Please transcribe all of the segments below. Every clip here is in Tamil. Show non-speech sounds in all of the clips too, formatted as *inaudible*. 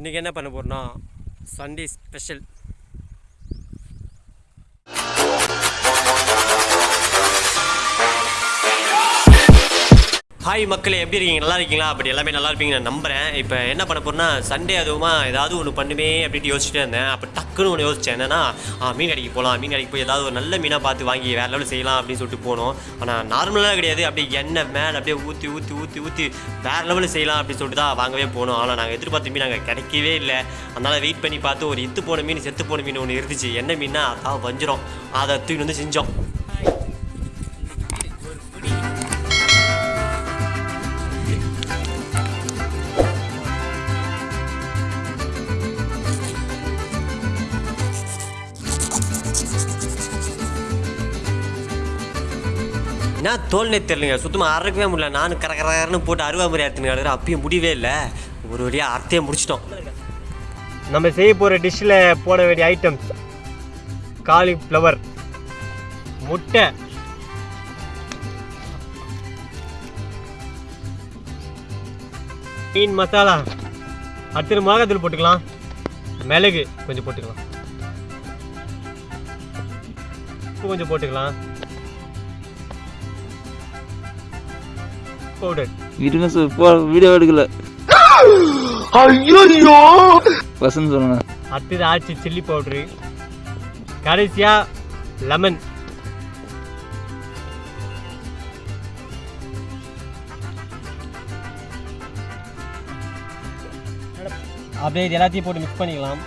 இன்றைக்கி என்ன பண்ண போகிறோன்னா சண்டே ஸ்பெஷல் ஹாய் மக்களே எப்படி இருக்கீங்க? நல்லா இருக்கீங்களா? அப்படி எல்லாமே நல்லா இருப்பீங்க நான் நம்புகிறேன் இப்போ என்ன பண்ண போறேன்னா சண்டே அதுவுமா ஏதாவது ஒன்று பண்ணுமே அப்படின்ட்டு யோசிச்சுட்டே இருந்தேன். அப்போ டக்குன்னு ஒன்று யோசிச்சேன். என்னன்னா மீன் கடைக்கு போகலாம் மீன் கடைக்கு போய் ஏதாவது ஒரு நல்ல மீனாக பார்த்து வாங்கி வேறு லெவலில் செய்யலாம் அப்படின்னு சொல்லிட்டு போனோம். ஆனால் நார்மலாக கிடையாது. அப்படியே எண்ணெய் மேலே அப்படியே ஊற்றி ஊற்றி ஊற்றி ஊற்றி வேறு லெவலில் செய்யலாம் அப்படின்னு சொல்லிட்டு தான் வாங்கவே போனோம். ஆனால் நாங்கள் எதிர்பார்த்த மீன் அங்கே கிடைக்கவே இல்லை. அதனால் வெயிட் பண்ணி பார்த்து ஒரு இத்து போன மீன் செத்து போன மீன் ஒன்று இருந்துச்சு. என்ன மீன்னா அதான் வஞ்சிரும். அதை தூக்கி வந்து செஞ்சோம். என்ன தோல்னே தெரியலங்க. சுத்தமாக அறக்கவே முடியல. நானும் கர கரன்னு போட்டு அருவா முறை அறுத்துன்னு அப்பயும் முடியவே இல்லை. ஒரு வழியாக அர்த்தையை முடிச்சிட்டோம். நம்ம செய்ய போகிற டிஷ்ஷில் போட வேண்டிய ஐட்டம்ஸ் காலிஃப்ளவர் முட்டை. மீன் மசாலா. அடுத்தது மிளகாத்தூள் போட்டுக்கலாம். மிளகு கொஞ்சம் போட்டுக்கலாம். உப்பு கொஞ்சம் போட்டுக்கலாம். பவுடர் இருங்க சார் போ வீடியோ எடுக்கல. வசந்த் சொல்லுங்க. அடுத்தது ஆச்சு சில்லி பவுட்ரு கடைசியா லெமன் அப்படியே இது எல்லாத்தையும் போட்டு மிக்ஸ் பண்ணிக்கலாம்.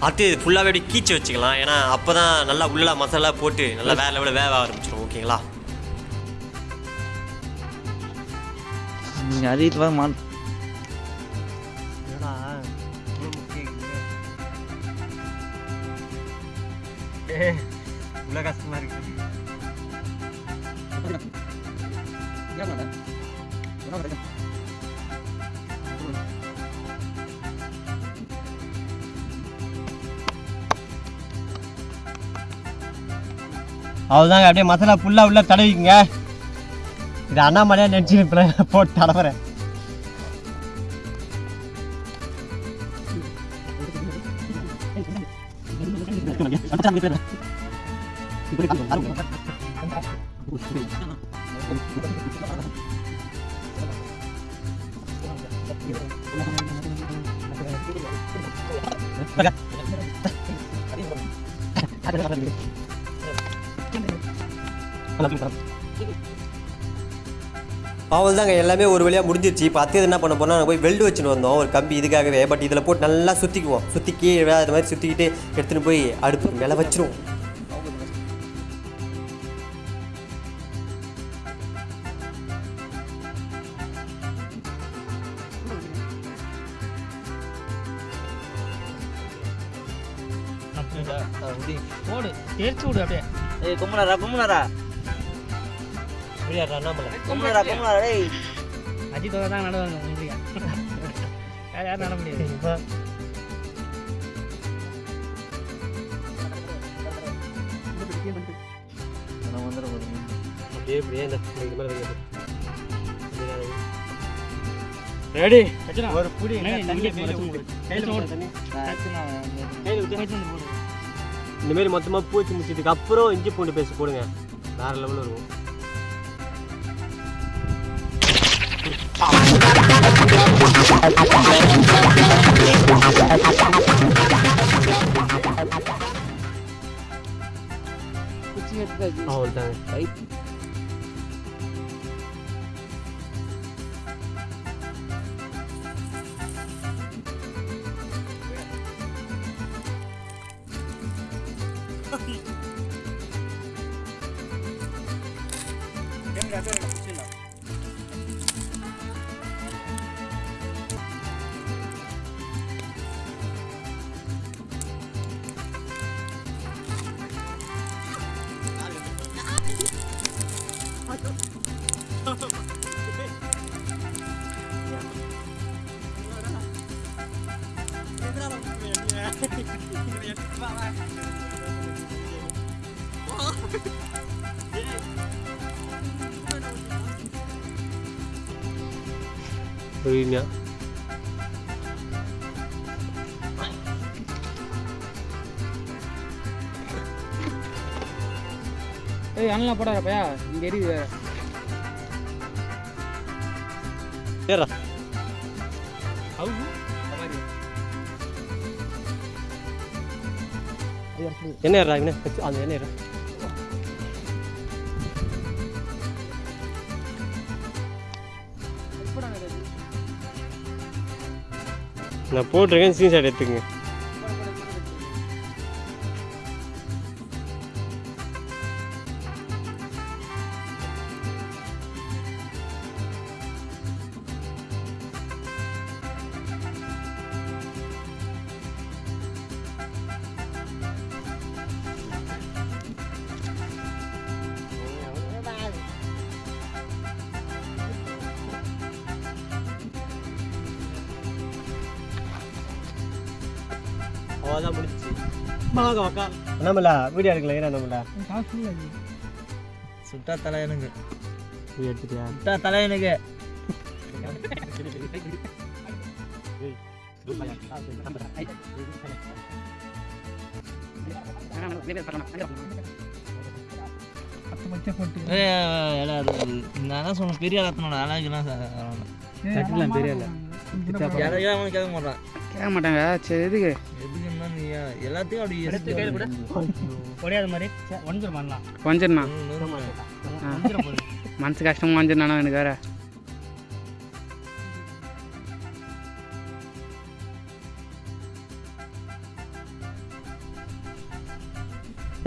அடுத்து இது ஃபுல்லாகவே அப்படியே கீச்சு வச்சுக்கலாம் ஏன்னா அப்போ தான் நல்லா உள்ள மசாலா போட்டு நல்லா வேற லெவலில் வேக ஆரம்பிச்சிடும் ஓகேங்களா நீங்க அதிகத்து வர மாட் உள்ள கஷ்டமா இருக்கு அவ்வளோதாங்க அப்படியே மசாலா ஃபுல்லாக உள்ளே தடவிக்குங்க. இது அண்ணாமலையாக நினச்சி இப்போ போட்டு தடவுறேன். அவள் தாங்க எல்லாமே ஒரு வழியாக முடிஞ்சிருச்சு. இப்போ அத்தையது என்ன பண்ண போனால் நாங்கள் போய் வெல்டு வச்சுன்னு வந்தோம் ஒரு கம்பி இதுக்காகவே. பட் இதில் போட்டு நல்லா சுற்றிக்குவோம் சுற்றிக்கி அது மாதிரி சுற்றிக்கிட்டு எடுத்துன்னு போய் அடுப்பு மேலே வச்சிருவோம். போடு தெரிச்சு விடு அப்படியே. ஏய் கும்மனாரா கும்மனாரா அண்ணாமலை கும்மனாரா கும்மனாரா டேய். அஜித் தான் நடுவாங்க முடியா யார் யாரும் நட முடியாது. இப்போ? நான் வந்துட போறேன் அப்படியே இப்படியே இந்த மேலே. ரெடி. ஒரு புடி இந்த மாதிரி மொத்தமாக பூச்சி முடிச்சதுக்கு அப்புறம் இஞ்சி பூண்டு பேஸ்ட் போடுங்க. வேற லெவலில் இருக்கும். குச்சி எடுத்தாச்சு அவ்வளோதாங்க கை பொறுமையா ஏய் அண்ணலாம் போடாத பையா இங்க எரியுது வேற ஏறா அவுகு இந்த மாதிரி என்ன ஏறா என்ன அந்த என்ன ஏறா நான் போட்டிருக்கேன் ஸ்க்ரீன்ஷாட் எடுத்துக்கங்க. அவ்வளோதான் முடிச்சு வாங்க அக்கா நம்மளா வீடியோ எடுக்கல ஏன்னா நம்மளா சுட்டா தலை எனக்கு வீடியோ எடுத்துட்டியா சுட்டா தலை எனக்கு நான் சொன்ன பெரிய மாட்டாங்க சரி எதுக்கு மாதிரி. பண்ணலாம் மனசு கஷ்டமா ஒஞ்சிருண்ணா எனக்கு வேற?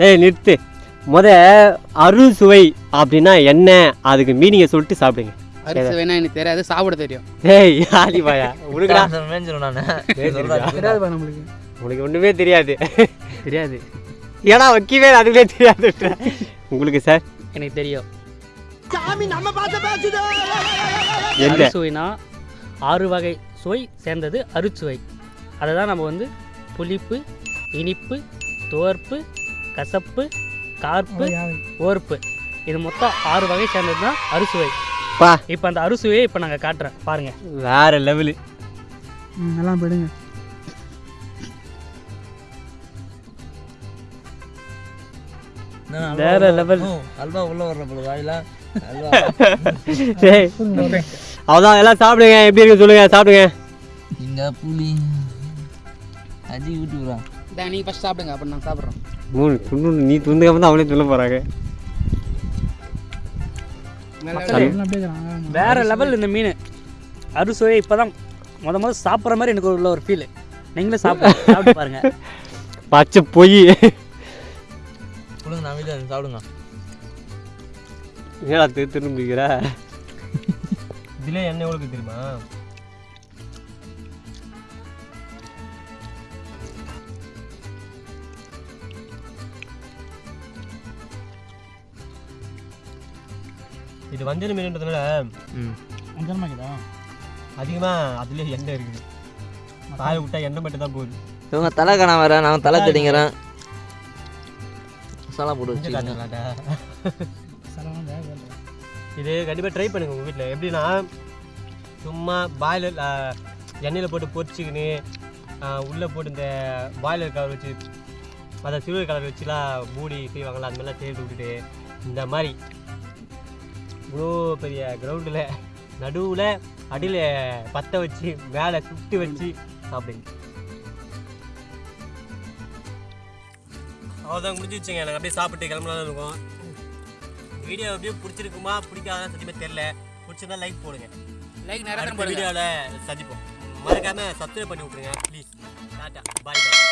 ஏய் நிறுத்து. முத அறுசுவை அப்படின்னா என்ன? அதுக்கு மீனிங்கை சொல்லிட்டு சாப்பிடுங்க. அரிசி வேணா எனக்கு தெரியாது சாப்பிட தெரியும். ஏய் ஆலிபாயா உனக்குடா. மேஞ்சிரும் நான். உனக்கு ஒன்றுமே தெரியாது. தெரியாது. ஏன்னா வைக்கவே அதுவே தெரியாது. உங்களுக்கு சார்? எனக்கு தெரியும். என்ன அறுசுவைனா ஆறு வகை சுவை சேர்ந்தது அறுசுவை. அதை தான் நம்ம வந்து புளிப்பு இனிப்பு துவர்ப்பு கசப்பு கார்ப்பு ஓர்ப்பு. இது மொத்தம் ஆறு வகை சேர்ந்தது தான் அறுசுவை. பா. இப்போ அந்த அறுசுவையை இப்போ நாங்கள் காட்டுறேன். பாருங்க. வேற லெவலு. நல்லா போயிடுங்க. வேற level. அல்வா உள்ள வர்ற போல வாயில? அதான் எல்லாம் சாப்பிடுங்க எப்படி இருக்கு சொல்லுங்க சாப்பிடுங்க. இங்க புளி. அஜி யூடியூப்ரா இதான் நீங்கள் ஃபஸ்ட் சாப்பிடுங்க அப்புறம் நான் சாப்பிட்றோம் மூணு துண்டு நீ துண்டுக்காம தான் அவளே சொல்ல போறாங்க. வேற லெவல் இந்த மீன். அறுசுவை இப்போ தான் முத முத சாப்பிட்ற மாதிரி எனக்கு உள்ள ஒரு ஃபீல் நீங்களும் சாப்பிட சாப்பிட்டு பாருங்க. *laughs* பச்சை பொய். சாப்பிடுங்க. ஏடா திரு திரும்பிக்கிற? இதுல என்ன எவ்வளவு தெரியுமா? இது வஞ்சர மீன்ன்றதுனால அஞ்சனமாக்குதா அதிகமா அதுலயே எண்ணெய் இருக்குது. காய விட்டா எண்ணெய் மட்டும் தான் போகுது. இவங்க தலை காண வர நான் தலை தெரிங்கிறேன் மசாலா போட்டு காட்டுங்களாடா. இது கண்டிப்பாக ட்ரை பண்ணுங்க உங்கள் வீட்டில் எப்படின்னா சும்மா பாய்லர் எண்ணெயில் போட்டு பொரிச்சிக்கின்னு உள்ளே போட்டு இந்த பாய்லர் கவர் வச்சு அதை சில்வர் கலர் வச்சுலாம் மூடி செய்வாங்கள்ல அந்த மாதிரிலாம் சேர்த்து விட்டுட்டு இந்த மாதிரி. இவ்வளோ பெரிய கிரவுண்டில் நடுவில் அடியில் பற்ற வச்சு மேலே சுட்டு வச்சு சாப்பிடுங்க. அவ்வளோதான் முடிஞ்சிச்சுங்க நாங்கள் அப்படியே சாப்பிட்டு கிளம்பலாம் இருக்கோம். வீடியோ அப்படியே பிடிச்சிருக்குமா பிடிக்காதான் சத்தியமே தெரில பிடிச்சிருந்தா லைக் போடுங்க. லைக் அடுத்த வீடியோவில் சந்திப்போம். மறக்காம சப்ஸ்கிரைப் பண்ணி விட்ருங்க ப்ளீஸ் டாட்டா பாய் பாய்